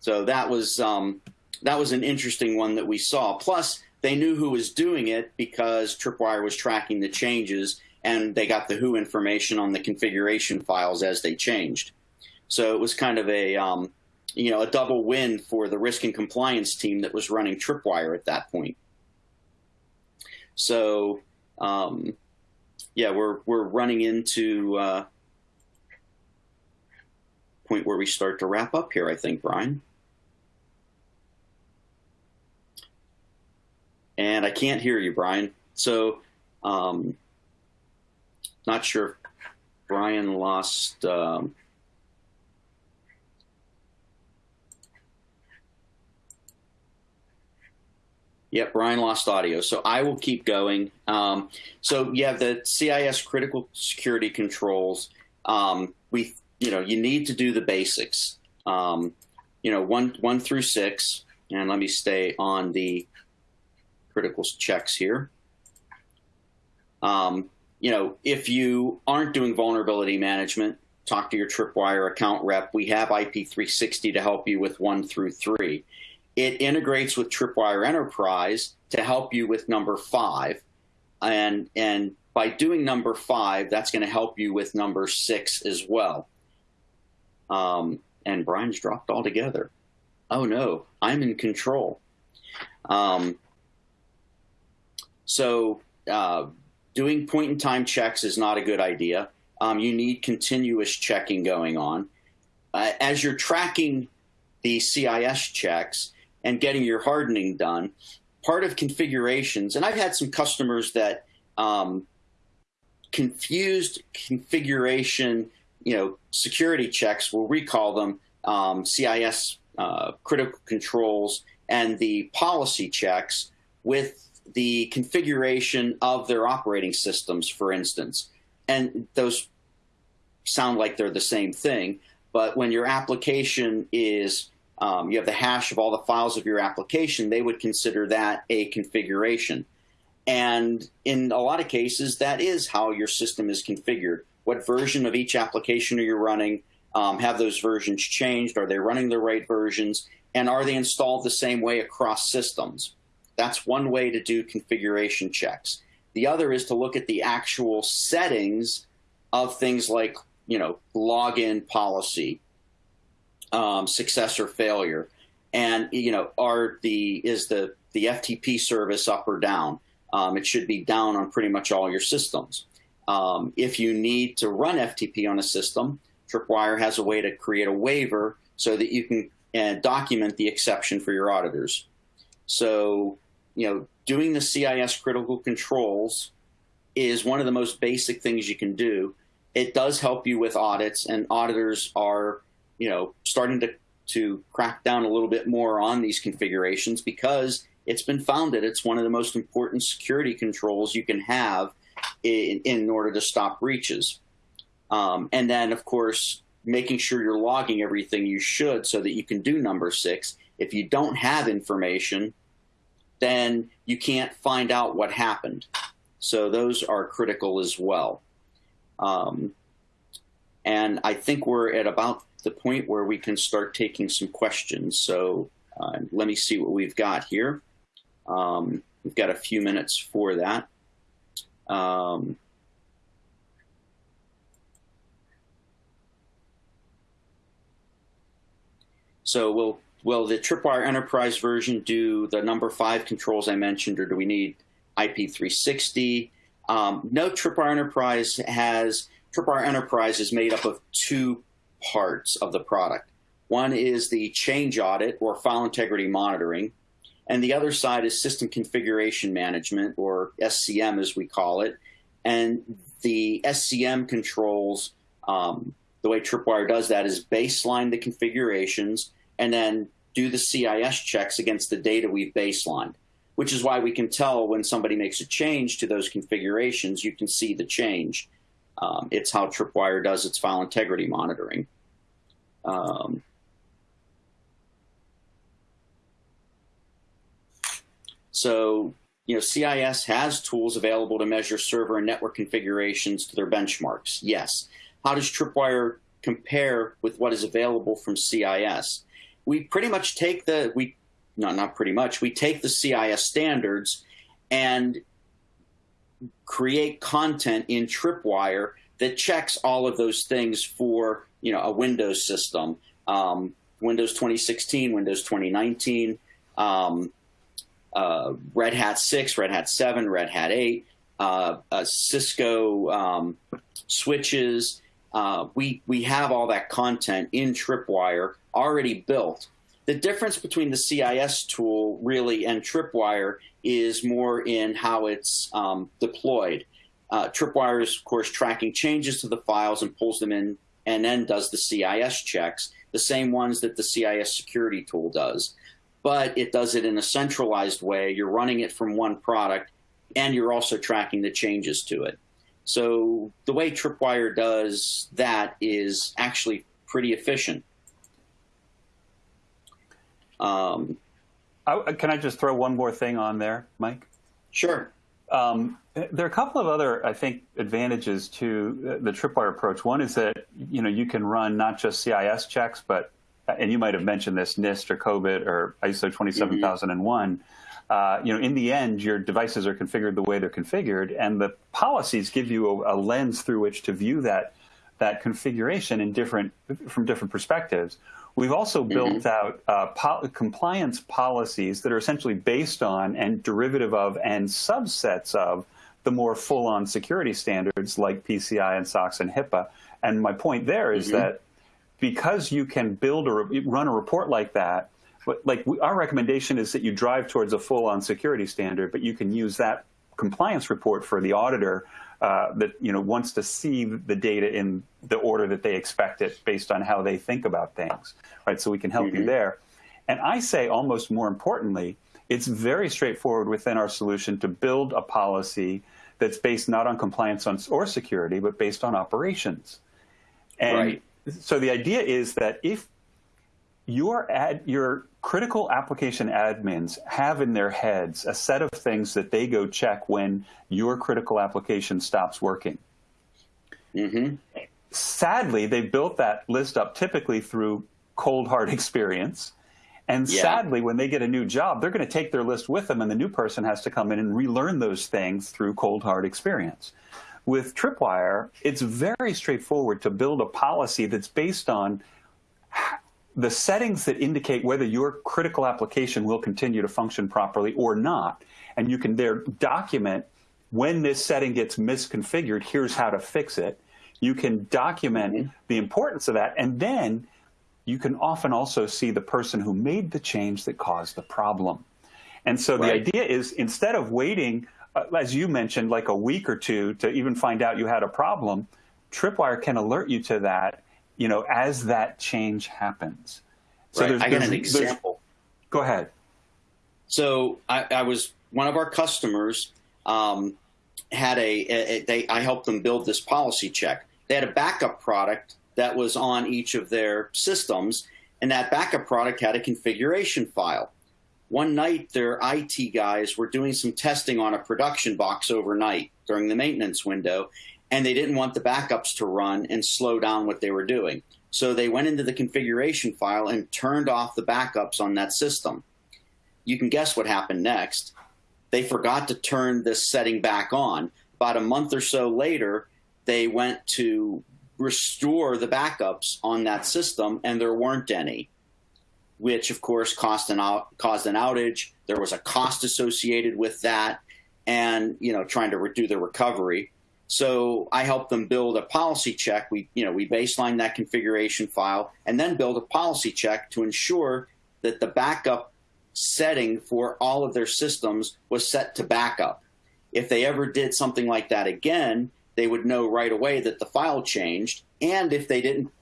So that was um, that was an interesting one that we saw. Plus, they knew who was doing it because Tripwire was tracking the changes, and they got the who information on the configuration files as they changed. So it was kind of a um, you know a double win for the risk and compliance team that was running Tripwire at that point. So um, yeah, we're we're running into uh, point where we start to wrap up here. I think, Brian. And I can't hear you, Brian. So, um, not sure. Brian lost. Um, Yep, Brian lost audio. So I will keep going. Um, so have the CIS critical security controls. Um, we, you know, you need to do the basics. Um, you know, one one through six, and let me stay on the critical checks here. Um, you know, if you aren't doing vulnerability management, talk to your Tripwire account rep. We have IP360 to help you with one through three. It integrates with Tripwire Enterprise to help you with number five. And, and by doing number five, that's going to help you with number six as well. Um, and Brian's dropped altogether. Oh no, I'm in control. Um, so uh, doing point in time checks is not a good idea. Um, you need continuous checking going on. Uh, as you're tracking the CIS checks, and getting your hardening done. Part of configurations, and I've had some customers that um, confused configuration, you know, security checks, we'll recall them, um, CIS uh, critical controls and the policy checks with the configuration of their operating systems, for instance. And those sound like they're the same thing, but when your application is um, you have the hash of all the files of your application, they would consider that a configuration. And in a lot of cases, that is how your system is configured. What version of each application are you running? Um, have those versions changed? Are they running the right versions? And are they installed the same way across systems? That's one way to do configuration checks. The other is to look at the actual settings of things like you know, login policy, um, success or failure, and you know, are the is the the FTP service up or down? Um, it should be down on pretty much all your systems. Um, if you need to run FTP on a system, Tripwire has a way to create a waiver so that you can uh, document the exception for your auditors. So, you know, doing the CIS critical controls is one of the most basic things you can do. It does help you with audits, and auditors are, you know, starting to to crack down a little bit more on these configurations because it's been found that it's one of the most important security controls you can have in, in order to stop breaches. Um, and then, of course, making sure you're logging everything you should so that you can do number six. If you don't have information, then you can't find out what happened. So those are critical as well. Um, and I think we're at about the point where we can start taking some questions. So uh, let me see what we've got here. Um, we've got a few minutes for that. Um, so will will the Tripwire Enterprise version do the number five controls I mentioned, or do we need IP360? Um, no, Tripwire Enterprise has Tripwire Enterprise is made up of two parts of the product. One is the change audit or file integrity monitoring, and the other side is system configuration management or SCM as we call it. And the SCM controls, um, the way Tripwire does that is baseline the configurations and then do the CIS checks against the data we've baselined, which is why we can tell when somebody makes a change to those configurations, you can see the change. Um, it's how Tripwire does its file integrity monitoring. Um, so, you know, CIS has tools available to measure server and network configurations to their benchmarks. Yes. How does Tripwire compare with what is available from CIS? We pretty much take the we no not pretty much we take the CIS standards and create content in Tripwire that checks all of those things for you know a Windows system, um, Windows 2016, Windows 2019, um, uh, Red Hat 6, Red Hat 7, Red Hat 8, uh, uh, Cisco um, switches. Uh, we we have all that content in Tripwire already built. The difference between the CIS tool really and Tripwire is more in how it's um, deployed. Uh, Tripwire is, of course, tracking changes to the files and pulls them in and then does the CIS checks, the same ones that the CIS security tool does. But it does it in a centralized way. You're running it from one product and you're also tracking the changes to it. So the way Tripwire does that is actually pretty efficient. Um, I, can I just throw one more thing on there, Mike? Sure. Um, there are a couple of other, I think, advantages to the Tripwire approach. One is that you know you can run not just CIS checks, but and you might have mentioned this NIST or COBIT or ISO 27001. Mm-hmm. Uh, you know, in the end, your devices are configured the way they're configured, and the policies give you a, a lens through which to view that that configuration in different from different perspectives. We've also built out uh, po compliance policies that are essentially based on and derivative of and subsets of the more full-on security standards like PCI and SOX and HIPAA. And my point there is mm -hmm. that because you can build or run a report like that, like we, our recommendation is that you drive towards a full-on security standard, but you can use that compliance report for the auditor uh, that you know wants to see the data in the order that they expect it based on how they think about things, right? So we can help mm -hmm. you mm-hmm. there. And I say almost more importantly, it's very straightforward within our solution to build a policy that's based not on compliance on, or security, but based on operations. And right. so the idea is that if your ad, your critical application admins have in their heads a set of things that they go check when your critical application stops working. Mm-hmm. Sadly, they built that list up typically through cold hard experience. And yeah. sadly, when they get a new job, they're going to take their list with them, and the new person has to come in and relearn those things through cold hard experience. with Tripwire, it's very straightforward to build a policy that's based on the settings that indicate whether your critical application will continue to function properly or not. And you can there document when this setting gets misconfigured, here's how to fix it. You can document mm -hmm. the importance of that. And then you can often also see the person who made the change that caused the problem. And so right. the idea is instead of waiting, uh, as you mentioned, like a week or two to even find out you had a problem, Tripwire can alert you to that, you know, as that change happens. So right. there's, I got an example. Go ahead. So I, I, was one of our customers um, had a, a, they I helped them build this policy check. They had a backup product that was on each of their systems, and that backup product had a configuration file. One night, their IT guys were doing some testing on a production box overnight during the maintenance window, and they didn't want the backups to run and slow down what they were doing. So they went into the configuration file and turned off the backups on that system. You can guess what happened next. They forgot to turn this setting back on. About a month or so later, they went to restore the backups on that system, and there weren't any, which of course caused an, out, caused an outage. There was a cost associated with that, and you know trying to do the recovery. So I help them build a policy check. We, you know, we baseline that configuration file and then build a policy check to ensure that the backup setting for all of their systems was set to backup. If they ever did something like that again, they would know right away that the file changed. And if they didn't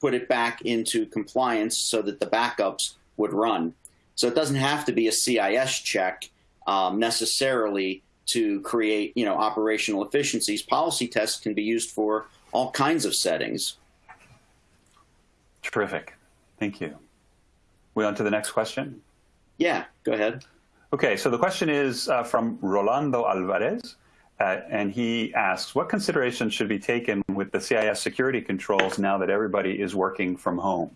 put it back into compliance so that the backups would run. So it doesn't have to be a CIS check um, necessarily to create, you know, operational efficiencies. Policy tests can be used for all kinds of settings. Terrific. Thank you. We on to the next question? Yeah, go ahead. Okay, so the question is uh, from Rolando Alvarez, uh, and he asks, what considerations should be taken with the CIS security controls now that everybody is working from home?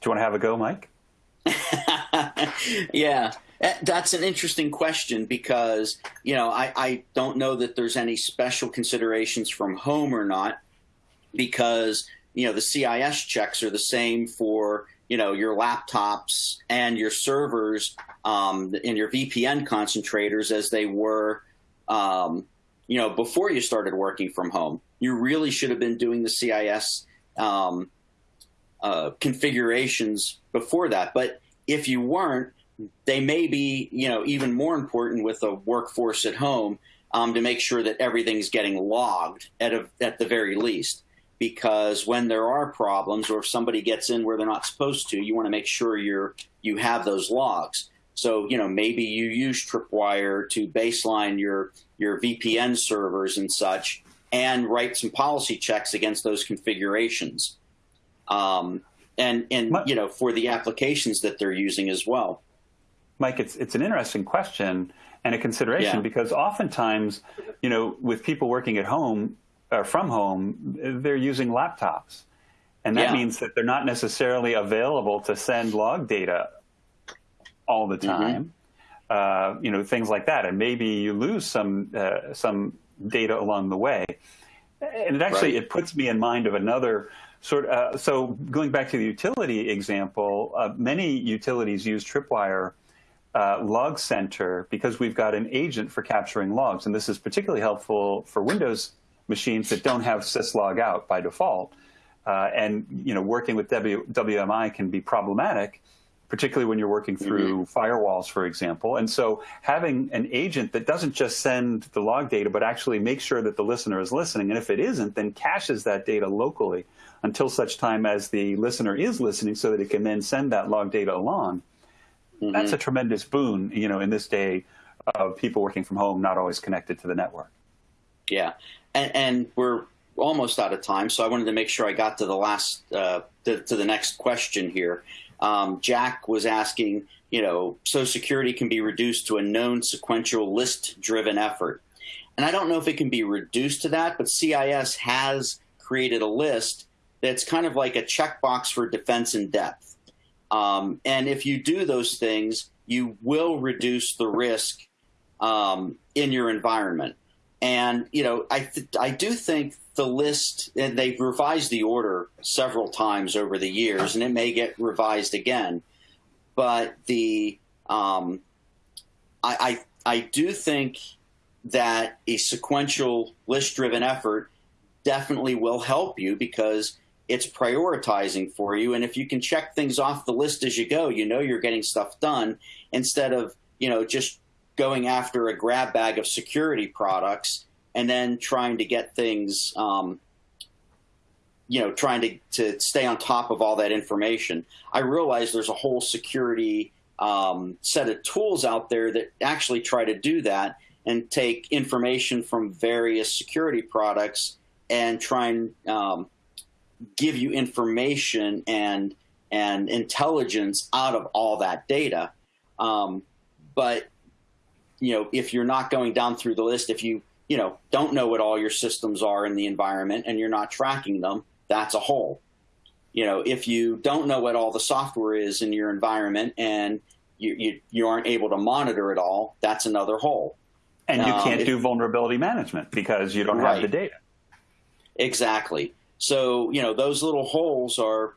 Do you want to have a go, Mike? yeah. Eh, that's an interesting question because, you know, I, I don't know that there's any special considerations from home or not because, you know, the CIS checks are the same for, you know, your laptops and your servers um, and your VPN concentrators as they were, um, you know, before you started working from home. You really should have been doing the CIS um, uh, configurations before that. But if you weren't, they may be, you know, even more important with a workforce at home um, to make sure that everything's getting logged at a, at the very least. Because when there are problems, or if somebody gets in where they're not supposed to, you want to make sure you're you have those logs. So you know maybe you use Tripwire to baseline your your VPN servers and such, and write some policy checks against those configurations. Um, and and you know for the applications that they're using as well. Mike, it's it's an interesting question and a consideration yeah. because oftentimes, you know, with people working at home or from home, they're using laptops, and that yeah. means that they're not necessarily available to send log data all the mm-hmm. time. Mm -hmm. uh, you know, things like that, and maybe you lose some uh, some data along the way. And it actually right. it puts me in mind of another sort. Uh, so going back to the utility example, uh, many utilities use Tripwire uh, log center because we've got an agent for capturing logs. And this is particularly helpful for Windows machines that don't have syslog out by default. Uh, and you know, working with w WMI can be problematic, particularly when you're working through mm -hmm. firewalls, for example. And so having an agent that doesn't just send the log data, but actually makes sure that the listener is listening. And if it isn't, then caches that data locally until such time as the listener is listening so that it can then send that log data along. Mm -hmm. That's a tremendous boon, you know, in this day of people working from home, not always connected to the network. Yeah, and, and we're almost out of time, so I wanted to make sure I got to the last, uh, to, to, the next question here. Um, Jack was asking, you know, so security can be reduced to a known sequential list-driven effort. And I don't know if it can be reduced to that, but CIS has created a list that's kind of like a checkbox for defense in depth. Um, and if you do those things, you will reduce the risk um, in your environment. And you know, I I do think the list and they've revised the order several times over the years, and it may get revised again. But the um, I, I I do think that a sequential list-driven effort definitely will help you because it's prioritizing for you. And if you can check things off the list as you go, you know you're getting stuff done instead of you know just going after a grab bag of security products and then trying to get things, um, you know, trying to, to stay on top of all that information. I realize there's a whole security um, set of tools out there that actually try to do that and take information from various security products and try and um, give you information and and intelligence out of all that data. Um, but you know, if you're not going down through the list, if you, you know, don't know what all your systems are in the environment and you're not tracking them, that's a hole. You know, if you don't know what all the software is in your environment and you, you, you aren't able to monitor it all, that's another hole. And you can't um, do vulnerability management because you don't right. have the data. Exactly. So, you know, those little holes are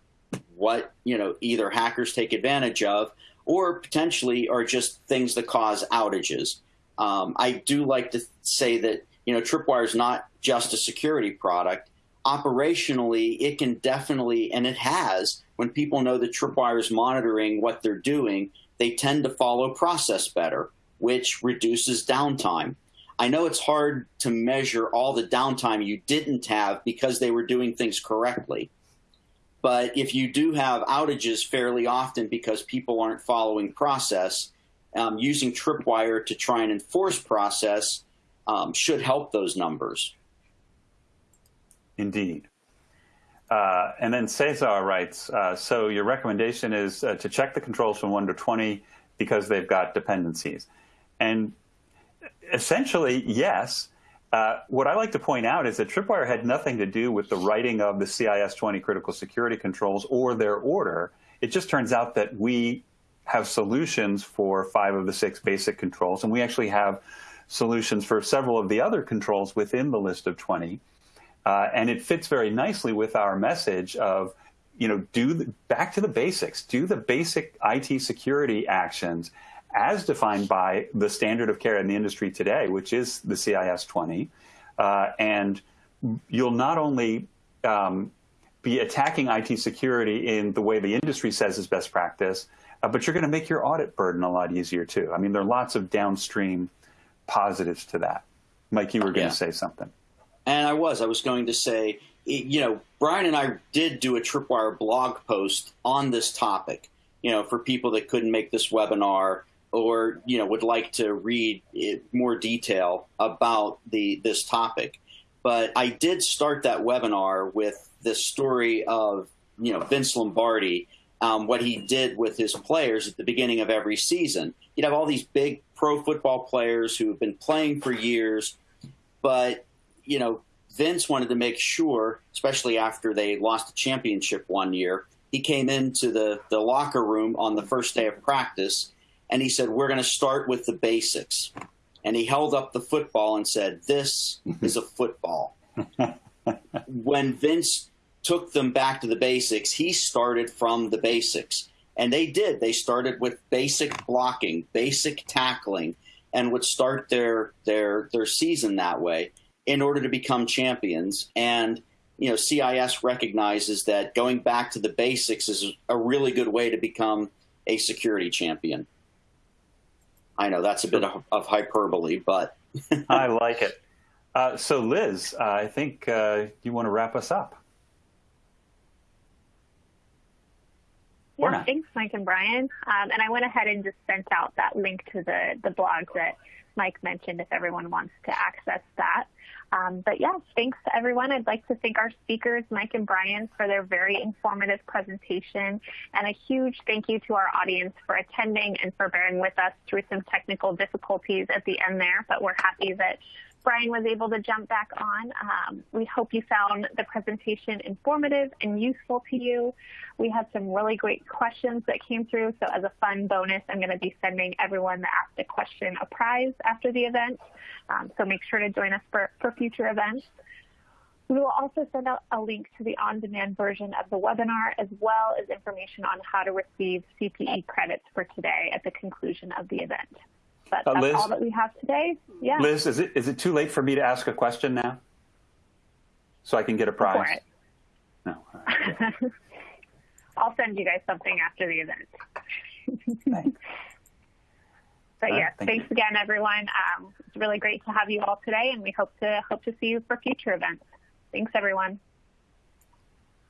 what, you know, either hackers take advantage of or potentially are just things that cause outages. Um, I do like to say that you know Tripwire is not just a security product. Operationally, it can definitely, and it has, when people know that Tripwire is monitoring what they're doing, they tend to follow process better, which reduces downtime. I know it's hard to measure all the downtime you didn't have because they were doing things correctly. But if you do have outages fairly often because people aren't following process, um, using Tripwire to try and enforce process um, should help those numbers. Indeed. Uh, and then Cesar writes, uh, so your recommendation is uh, to check the controls from 1 to 20 because they've got dependencies. And essentially, yes, uh, what I like to point out is that Tripwire had nothing to do with the writing of the CIS-20 critical security controls or their order. It just turns out that we have solutions for five of the six basic controls, and we actually have solutions for several of the other controls within the list of 20. Uh, and it fits very nicely with our message of, you know, do the, back to the basics, do the basic IT security actions as defined by the standard of care in the industry today, which is the CIS 20. Uh, and you'll not only um, be attacking IT security in the way the industry says is best practice, uh, but you're going to make your audit burden a lot easier too. I mean, there are lots of downstream positives to that. Mike, you were going yeah. to say something. And I was. I was going to say, you know, Brian and I did do a Tripwire blog post on this topic, you know, for people that couldn't make this webinar or you know would like to read more detail about the this topic. But I did start that webinar with the story of you know Vince Lombardi, um, what he did with his players at the beginning of every season. You'd have all these big pro football players who have been playing for years, but you know Vince wanted to make sure, especially after they lost the championship one year, he came into the the locker room on the first day of practice and he said, We're going to start with the basics. And he held up the football and said, This is a football. when Vince took them back to the basics, he started from the basics. And they did. They started with basic blocking, basic tackling, and would start their their their season that way in order to become champions. And you know, CIS recognizes that going back to the basics is a really good way to become a security champion. I know that's a bit of, of hyperbole, but I like it. Uh, so, Liz, uh, I think uh, you want to wrap us up. Yeah, thanks, Mike and Brian. Um, and I went ahead and just sent out that link to the, the blog that Mike mentioned if everyone wants to access that. Um, but yeah, thanks to everyone. I'd like to thank our speakers, Mike and Brian, for their very informative presentation. And a huge thank you to our audience for attending and for bearing with us through some technical difficulties at the end there. But we're happy that Brian was able to jump back on. Um, we hope you found the presentation informative and useful to you. We had some really great questions that came through. So as a fun bonus, I'm going to be sending everyone that asked a question a prize after the event. Um, so make sure to join us for, for future events. We will also send out a link to the on-demand version of the webinar as well as information on how to receive CPE credits for today at the conclusion of the event. But Uh, that's Liz? all that we have today. Yeah. Liz, is it is it too late for me to ask a question now? So I can get a for prize? it. No. all right. I'll send you guys something after the event. Thanks. But All right, yeah, thank thanks you. again, everyone. Um, it's really great to have you all today, and we hope to hope to see you for future events. Thanks, everyone.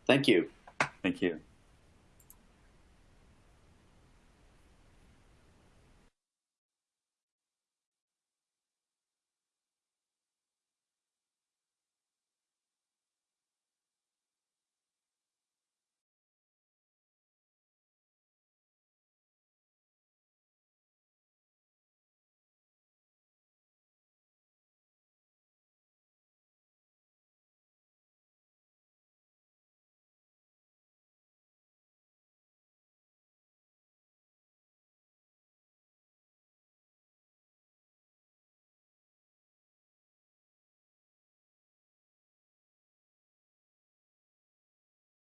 Thank you. Thank you.